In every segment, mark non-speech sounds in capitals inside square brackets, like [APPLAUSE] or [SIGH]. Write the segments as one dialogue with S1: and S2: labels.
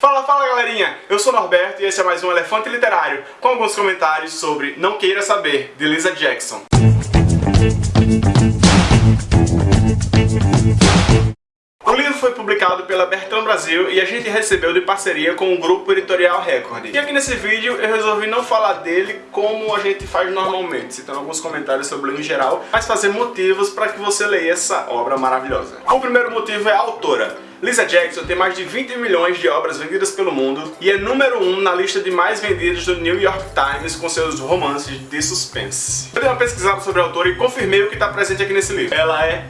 S1: Fala, fala galerinha! Eu sou Norberto e esse é mais um Elefante Literário, com alguns comentários sobre Não Queira Saber, de Lisa Jackson. O livro foi publicado pela Bertrand Brasil e a gente recebeu de parceria com o grupo Editorial Record. E aqui nesse vídeo eu resolvi não falar dele como a gente faz normalmente, citando alguns comentários sobre ele em geral, mas fazer motivos para que você leia essa obra maravilhosa. O primeiro motivo é a autora. Lisa Jackson tem mais de 20 milhões de obras vendidas pelo mundo e é número 1 um na lista de mais vendidas do New York Times com seus romances de suspense. Eu dei uma pesquisada sobre a autora e confirmei o que está presente aqui nesse livro. Ela é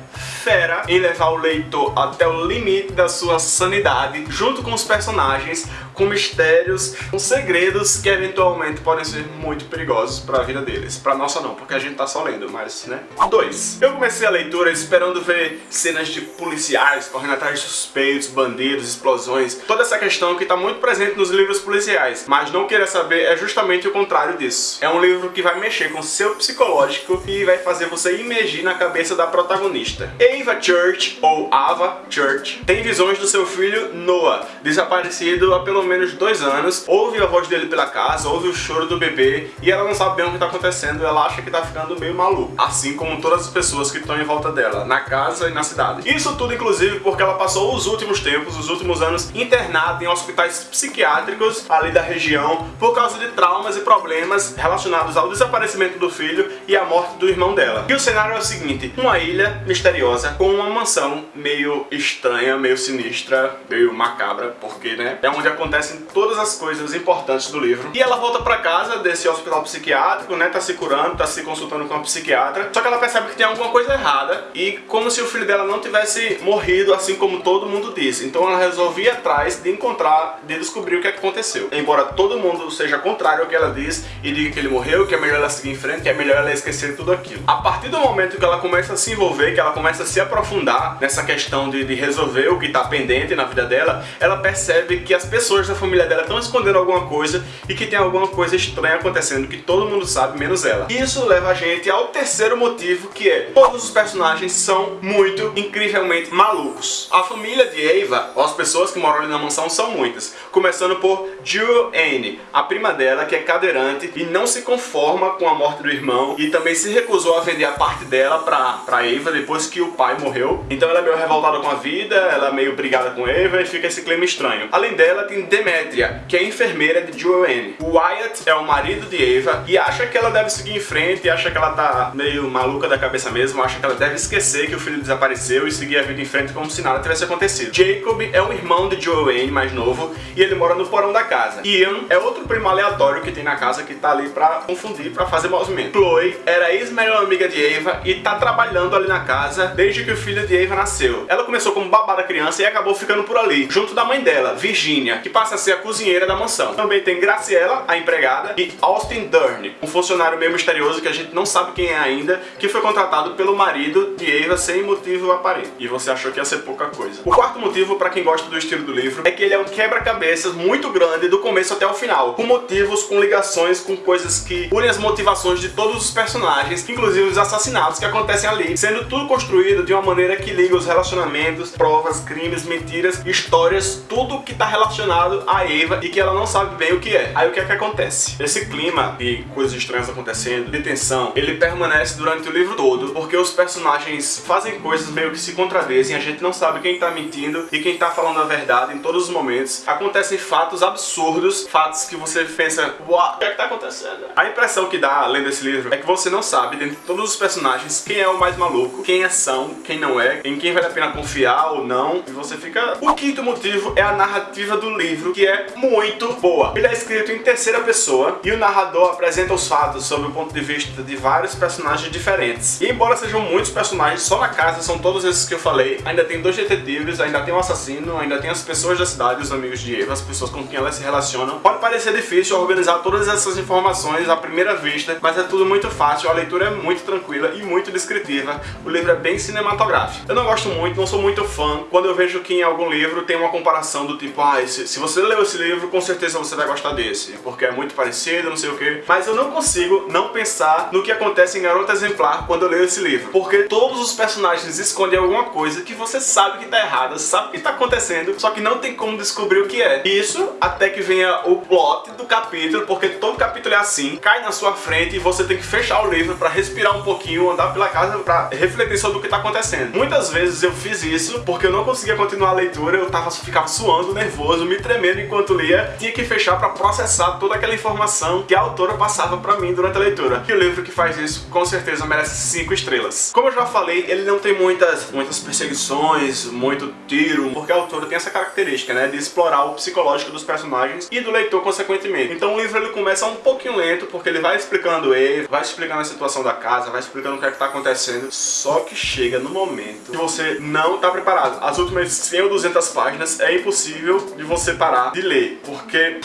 S1: fera em levar o leitor até o limite da sua sanidade, junto com os personagens, com mistérios, com segredos que eventualmente podem ser muito perigosos para a vida deles. Para nossa não, porque a gente tá só lendo, mas né. 2. Eu comecei a leitura esperando ver cenas de policiais correndo atrás de suspeitos, bandidos, explosões, toda essa questão que está muito presente nos livros policiais, mas não queira saber é justamente o contrário disso. É um livro que vai mexer com seu psicológico e vai fazer você imergir na cabeça da protagonista. Ava Church, ou Ava Church, tem visões do seu filho Noah, desaparecido há pelo menos dois anos, ouve a voz dele pela casa, ouve o choro do bebê e ela não sabe bem o que está acontecendo, ela acha que está ficando meio maluco, assim como todas as pessoas que estão em volta dela, na casa e na cidade. Isso tudo inclusive porque ela passou os últimos tempos, os últimos anos, internada em hospitais psiquiátricos ali da região por causa de traumas e problemas relacionados ao desaparecimento do filho e à morte do irmão dela. E o cenário é o seguinte, uma ilha misteriosa com uma mansão meio estranha, meio sinistra, meio macabra, porque né, é onde acontece acontecem todas as coisas importantes do livro. E ela volta pra casa desse hospital psiquiátrico, né, tá se curando, tá se consultando com uma psiquiatra, só que ela percebe que tem alguma coisa errada e como se o filho dela não tivesse morrido assim como todo mundo disse. Então ela resolve ir atrás de encontrar, de descobrir o que aconteceu. Embora todo mundo seja contrário ao que ela diz e diga que ele morreu, que é melhor ela seguir em frente, que é melhor ela esquecer tudo aquilo. A partir do momento que ela começa a se envolver, que ela começa a se aprofundar nessa questão de, de resolver o que tá pendente na vida dela, ela percebe que as pessoas da família dela estão escondendo alguma coisa e que tem alguma coisa estranha acontecendo que todo mundo sabe, menos ela. Isso leva a gente ao terceiro motivo, que é todos os personagens são muito, incrivelmente malucos. A família de ou as pessoas que moram ali na mansão, são muitas. Começando por Jewel Anne, a prima dela, que é cadeirante e não se conforma com a morte do irmão e também se recusou a vender a parte dela pra, pra Ava depois que o pai morreu. Então ela é meio revoltada com a vida, ela é meio brigada com Ava e fica esse clima estranho. Além dela, tem Demetria, que é enfermeira de Joanne. O Wyatt é o marido de Eva e acha que ela deve seguir em frente, acha que ela tá meio maluca da cabeça mesmo, acha que ela deve esquecer que o filho desapareceu e seguir a vida em frente como se nada tivesse acontecido. Jacob é um irmão de Joanne, mais novo, e ele mora no porão da casa. Ian é outro primo aleatório que tem na casa que tá ali pra confundir, pra fazer movimento. Chloe era ex-melhor amiga de Eva e tá trabalhando ali na casa desde que o filho de Eva nasceu. Ela começou como babá da criança e acabou ficando por ali, junto da mãe dela, Virginia, que passa a ser a cozinheira da mansão. Também tem Graciela, a empregada, e Austin Dern, um funcionário meio misterioso que a gente não sabe quem é ainda, que foi contratado pelo marido de Ava sem motivo aparente. E você achou que ia ser pouca coisa. O quarto motivo, para quem gosta do estilo do livro, é que ele é um quebra-cabeças muito grande do começo até o final, com motivos, com ligações, com coisas que unem as motivações de todos os personagens, inclusive os assassinatos que acontecem ali, sendo tudo construído de uma maneira que liga os relacionamentos, provas, crimes, mentiras, histórias, tudo que está relacionado a Eva e que ela não sabe bem o que é. Aí o que é que acontece? Esse clima de coisas estranhas acontecendo, de tensão, ele permanece durante o livro todo, porque os personagens fazem coisas meio que se contradizem, a gente não sabe quem tá mentindo e quem tá falando a verdade em todos os momentos. Acontecem fatos absurdos, fatos que você pensa, uau, o que é que tá acontecendo? A impressão que dá, lendo esse livro, é que você não sabe, dentro de todos os personagens, quem é o mais maluco, quem é são, quem não é, em quem vale a pena confiar ou não, e você fica... O quinto motivo é a narrativa do livro, que é muito boa. Ele é escrito em terceira pessoa e o narrador apresenta os fatos sob o ponto de vista de vários personagens diferentes. E embora sejam muitos personagens, só na casa são todos esses que eu falei, ainda tem dois detetives, ainda tem um assassino, ainda tem as pessoas da cidade, os amigos de Eva, as pessoas com quem elas se relacionam. Pode parecer difícil organizar todas essas informações à primeira vista, mas é tudo muito fácil, a leitura é muito tranquila e muito descritiva. O livro é bem cinematográfico cinematográfica. Eu não gosto muito, não sou muito fã, quando eu vejo que em algum livro tem uma comparação do tipo, ah, se, se você leu esse livro, com certeza você vai gostar desse, porque é muito parecido, não sei o que. Mas eu não consigo não pensar no que acontece em Garota Exemplar quando eu leio esse livro, porque todos os personagens escondem alguma coisa que você sabe que tá errada, sabe que tá acontecendo, só que não tem como descobrir o que é. Isso até que venha o plot do capítulo, porque todo capítulo é assim, cai na sua frente e você tem que fechar o livro pra respirar um pouquinho, andar pela casa pra refletir sobre o que tá acontecendo. Muitas vezes eu fiz isso porque eu não conseguia continuar a leitura, eu tava, ficava suando, nervoso, me tremendo enquanto lia, tinha que fechar pra processar toda aquela informação que a autora passava pra mim durante a leitura. E o livro que faz isso, com certeza, merece 5 estrelas. Como eu já falei, ele não tem muitas, muitas perseguições, muito tiro, porque a autora tem essa característica, né, de explorar o psicológico dos personagens e do leitor consequentemente. Então o livro ele começa um pouquinho lento, porque ele vai explicando ele, vai explicando a situação da casa, vai explicando o que é que tá acontecendo, só que chega no momento que você não tá preparado. As últimas 100 ou 200 páginas é impossível de você parar de ler, porque...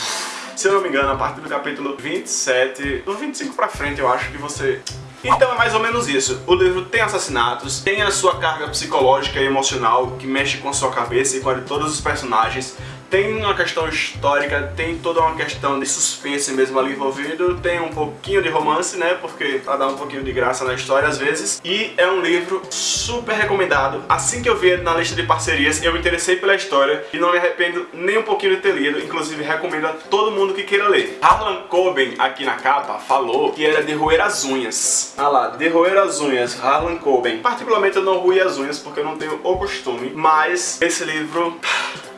S1: Se eu não me engano, a partir do capítulo 27, do 25 pra frente, eu acho que você então é mais ou menos isso. O livro tem assassinatos, tem a sua carga psicológica e emocional que mexe com a sua cabeça e com a de todos os personagens, tem uma questão histórica, tem toda uma questão de suspense mesmo ali envolvido, tem um pouquinho de romance, né, porque pra dar um pouquinho de graça na história às vezes, e é um livro super recomendado. Assim que eu vi na lista de parcerias, eu me interessei pela história e não me arrependo nem um pouquinho de ter lido, inclusive recomendo a todo mundo que queira ler. Harlan Coben, aqui na capa, falou que era de roer as unhas. Ah lá, de roer as unhas, Harlan Coben. Particularmente eu não ruí as unhas porque eu não tenho o costume, mas esse livro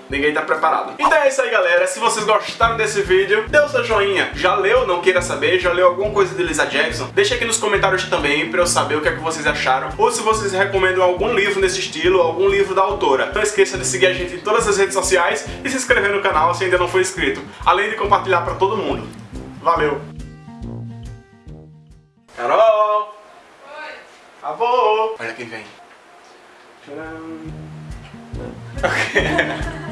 S1: ninguém tá preparado. Então é isso aí, galera. Se vocês gostaram desse vídeo, dê o seu joinha. Já leu, não queira saber, já leu alguma coisa de Lisa Jackson? Deixa aqui nos comentários também pra eu saber o que é que vocês acharam. Ou se vocês recomendam algum livro nesse estilo, algum livro da autora. Não esqueça de seguir a gente em todas as redes sociais e se inscrever no canal se ainda não for inscrito. Além de compartilhar pra todo mundo. Valeu! Carol! Oi! Avô! Olha quem vem. Tcharam! Ok. [LAUGHS]